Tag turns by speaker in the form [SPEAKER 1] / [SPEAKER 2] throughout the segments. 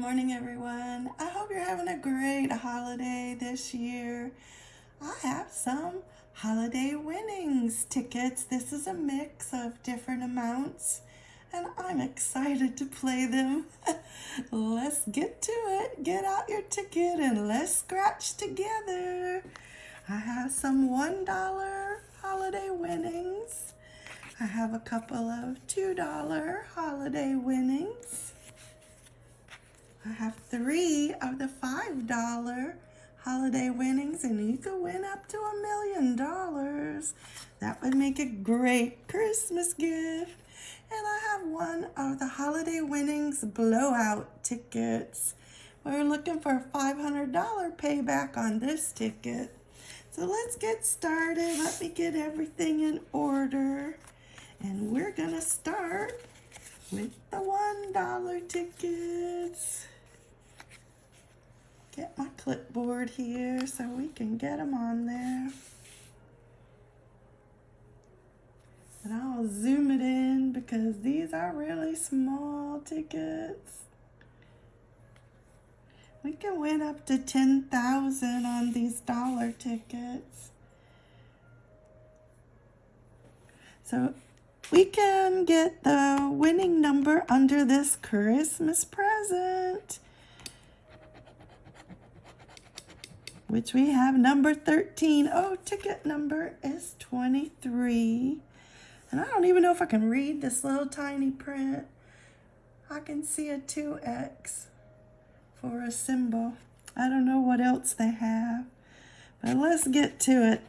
[SPEAKER 1] morning, everyone. I hope you're having a great holiday this year. I have some holiday winnings tickets. This is a mix of different amounts, and I'm excited to play them. let's get to it. Get out your ticket and let's scratch together. I have some $1 holiday winnings. I have a couple of $2 holiday winnings. I have three of the $5 holiday winnings and you could win up to a million dollars. That would make a great Christmas gift. And I have one of the holiday winnings blowout tickets. We're looking for a $500 payback on this ticket. So let's get started. Let me get everything in order. And we're gonna start with the $1 tickets get my clipboard here so we can get them on there. And I'll zoom it in because these are really small tickets. We can win up to 10,000 on these dollar tickets. So we can get the winning number under this Christmas present. Which we have number 13. Oh, ticket number is 23. And I don't even know if I can read this little tiny print. I can see a 2X for a symbol. I don't know what else they have. But let's get to it.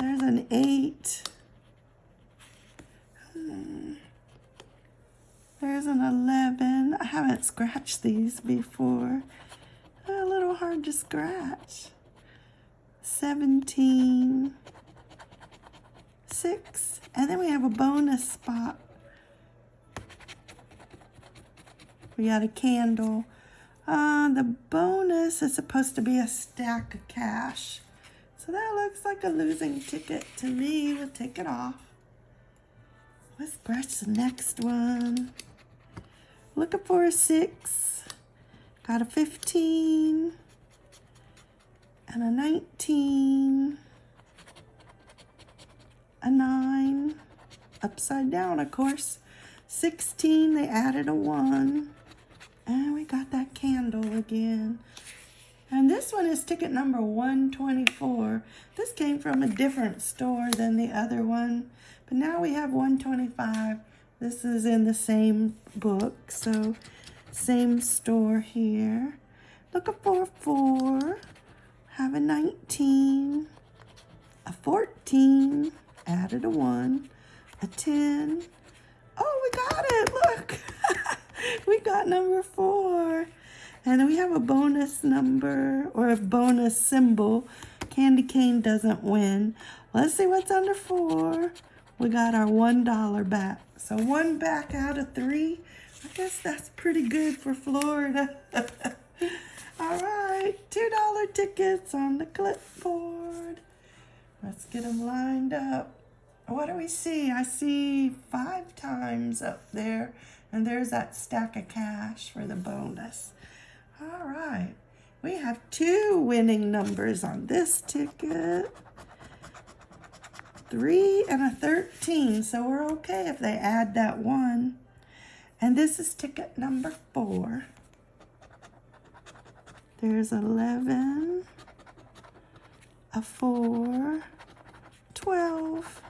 [SPEAKER 1] There's an 8. Hmm. There's an 11. I haven't scratched these before a little hard to scratch. 17, 6, and then we have a bonus spot. We got a candle. Uh, the bonus is supposed to be a stack of cash. So that looks like a losing ticket to me. We'll take it off. Let's scratch the next one. Looking for a six. Got a 15 and a 19, a 9, upside down, of course. 16, they added a 1. And we got that candle again. And this one is ticket number 124. This came from a different store than the other one. But now we have 125. This is in the same book. So same store here. Looking for a 4. Have a 19. A 14. Added a 1. A 10. Oh, we got it. Look. we got number 4. And we have a bonus number or a bonus symbol. Candy cane doesn't win. Let's see what's under 4. We got our $1 back. So one back out of three. I guess that's pretty good for Florida. All right, $2 tickets on the clipboard. Let's get them lined up. What do we see? I see five times up there, and there's that stack of cash for the bonus. All right, we have two winning numbers on this ticket. Three and a 13, so we're okay if they add that one. And this is ticket number four. There's 11, a 4, 12,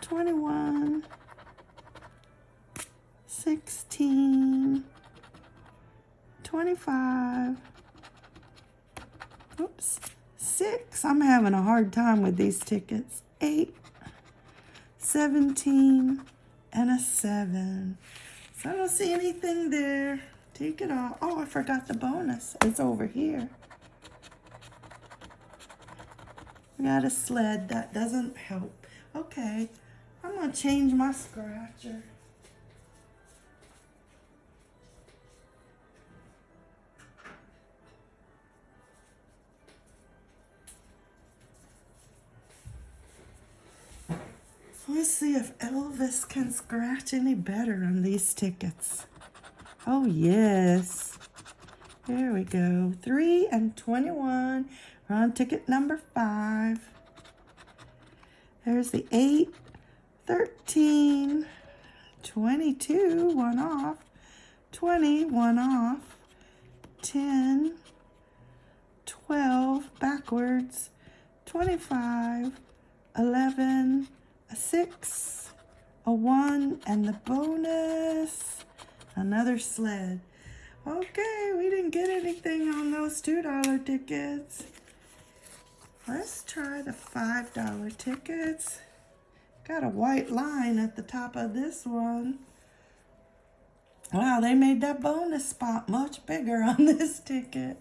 [SPEAKER 1] 21, 16, 25, oops, 6. I'm having a hard time with these tickets. 8, 17, and a 7. I don't see anything there. Take it off. Oh, I forgot the bonus. It's over here. We got a sled. That doesn't help. Okay, I'm going to change my scratcher. If Elvis can scratch any better on these tickets. Oh, yes. There we go. 3 and 21. We're on ticket number 5. There's the 8, 13, 22, one off, 20, one off, 10, 12, backwards, 25, 11, a 6, a 1, and the bonus, another sled. Okay, we didn't get anything on those $2 tickets. Let's try the $5 tickets. Got a white line at the top of this one. Wow, they made that bonus spot much bigger on this ticket.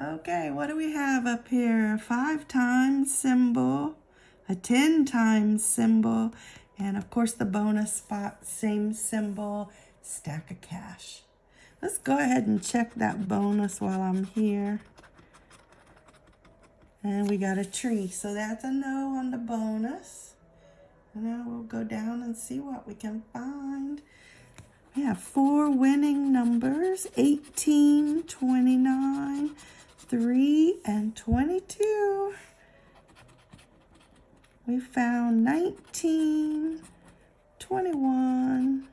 [SPEAKER 1] Okay, what do we have up here? Five times symbol, a 10 times symbol, and of course the bonus spot, same symbol, stack of cash. Let's go ahead and check that bonus while I'm here. And we got a tree, so that's a no on the bonus. And now we'll go down and see what we can find. We have four winning numbers, 18, 29, 3, and 22. We found 19, 21,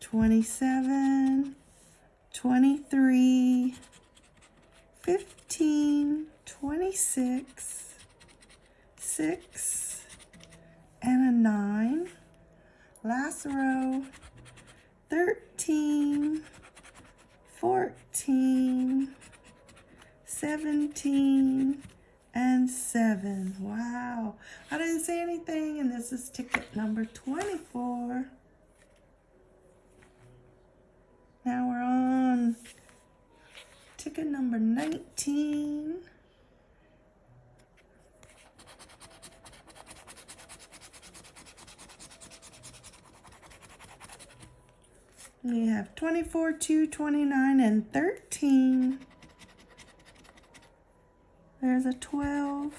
[SPEAKER 1] 27, 23, 15, 26, 6, and a 9. Last row, 13, 14, 17, and 7. Wow. I didn't say anything, and this is ticket number 24. Now we're on ticket number 19. We have 24, 2, 29, and 13. There's a 12,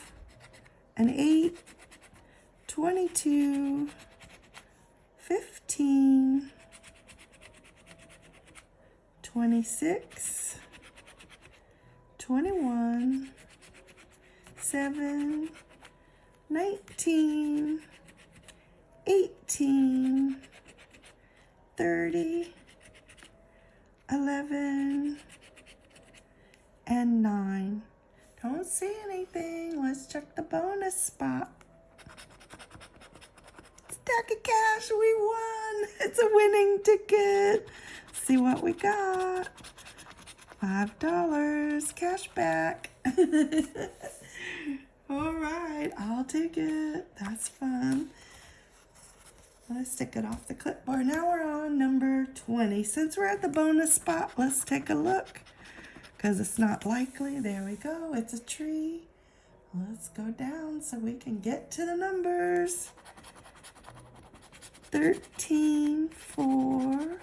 [SPEAKER 1] an 8, 22, 15, 26, 21, 7, 19, 18, 30, 11, and 9. See anything. Let's check the bonus spot. Stack of cash, we won. It's a winning ticket. See what we got. Five dollars cash back. All right, I'll take it. That's fun. Let's take it off the clipboard. Now we're on number 20. Since we're at the bonus spot, let's take a look because it's not likely. There we go. It's a tree. Let's go down so we can get to the numbers. 13, 4,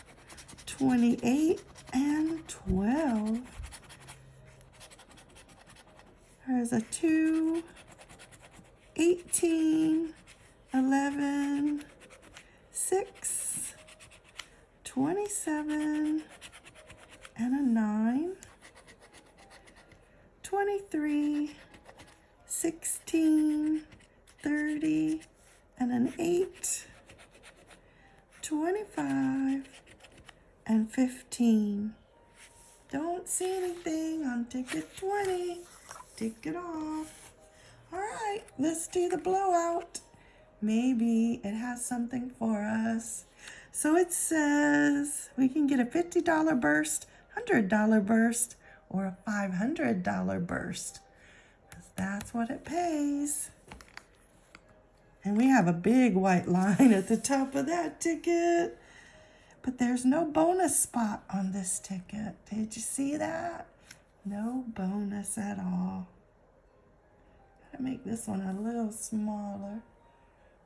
[SPEAKER 1] 28, and 12. There's a 2, 18, 11, 6, 27, and a 9. 23, 16, 30, and an 8, 25, and 15. Don't see anything on ticket 20. Take it off. All right, let's do the blowout. Maybe it has something for us. So it says we can get a $50 burst, $100 burst, or a $500 burst. That's what it pays. And we have a big white line at the top of that ticket. But there's no bonus spot on this ticket. Did you see that? No bonus at all. Gotta make this one a little smaller.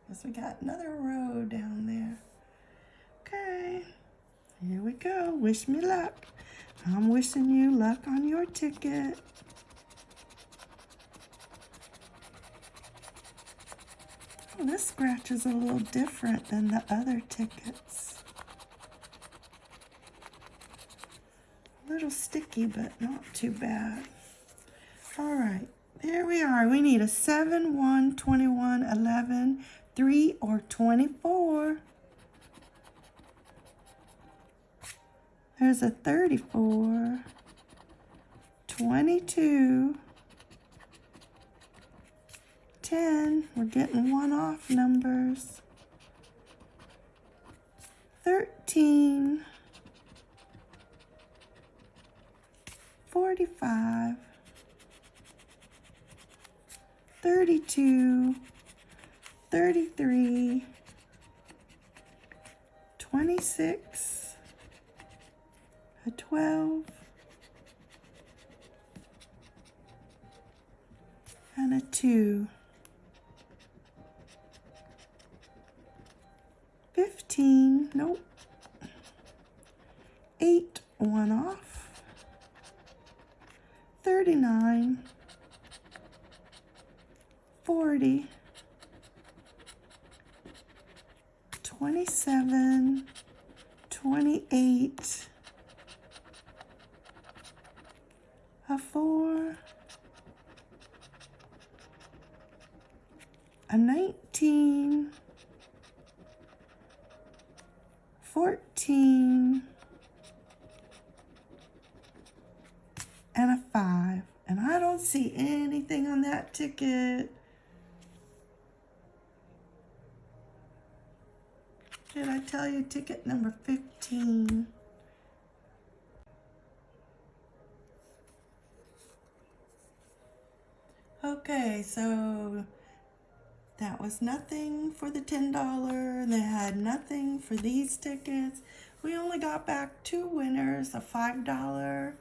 [SPEAKER 1] Because we got another row down there. Okay, here we go. Wish me luck. I'm wishing you luck on your ticket. Oh, this scratch is a little different than the other tickets. A little sticky, but not too bad. All right, there we are. We need a 7, 1, 21, 11, 3, or 24. There's a 34, 22, 10. We're getting one off numbers. 13, 45, 32, 33, 26, a 12, and a 2. 15, nope. 8, one off. 39, 40, 27, 28, a 4, a 19, 14, and a 5. And I don't see anything on that ticket. Did I tell you ticket number 15? Okay, so that was nothing for the $10. They had nothing for these tickets. We only got back two winners, a $5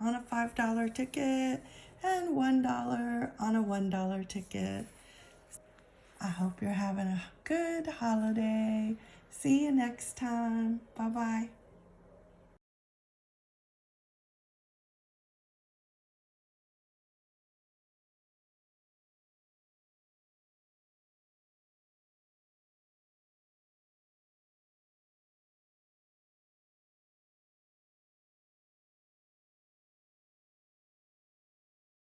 [SPEAKER 1] on a $5 ticket and $1 on a $1 ticket. I hope you're having a good holiday. See you next time. Bye-bye.